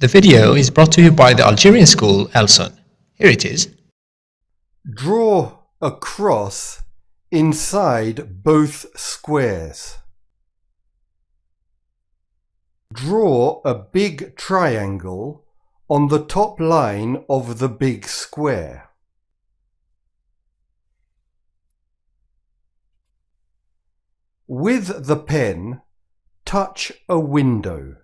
The video is brought to you by the Algerian school Elson. Here it is. Draw a cross inside both squares. Draw a big triangle on the top line of the big square. With the pen, touch a window.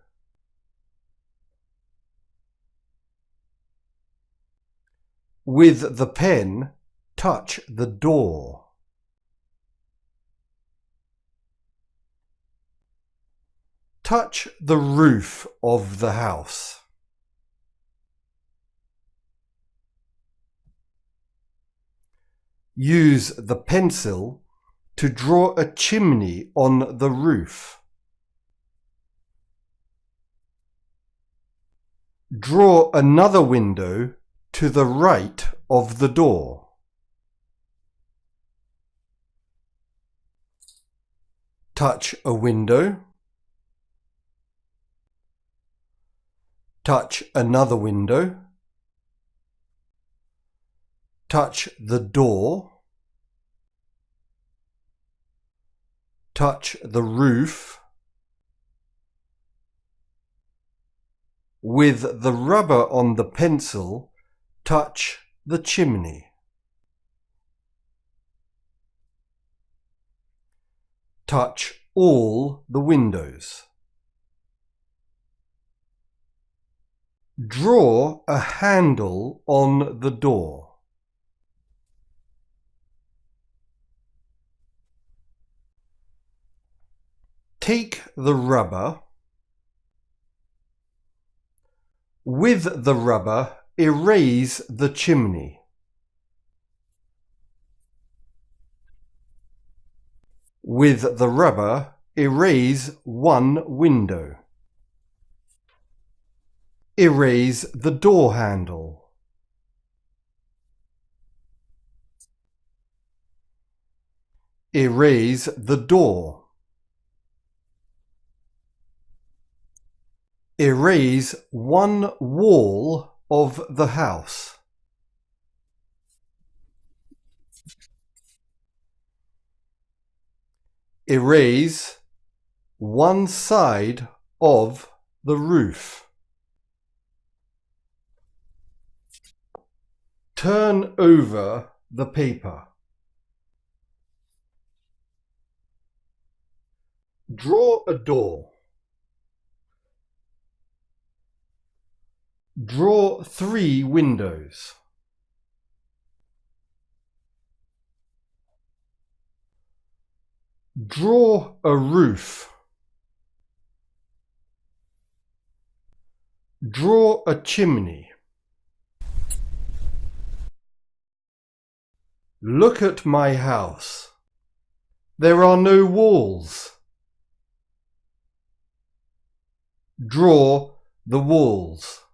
With the pen, touch the door. Touch the roof of the house. Use the pencil to draw a chimney on the roof. Draw another window to the right of the door. Touch a window. Touch another window. Touch the door. Touch the roof. With the rubber on the pencil, touch the chimney. Touch all the windows. Draw a handle on the door. Take the rubber. With the rubber, erase the chimney. With the rubber, erase one window. Erase the door handle. Erase the door. Erase one wall of the house. Erase one side of the roof. Turn over the paper. Draw a door. Draw three windows. Draw a roof. Draw a chimney. Look at my house. There are no walls. Draw the walls.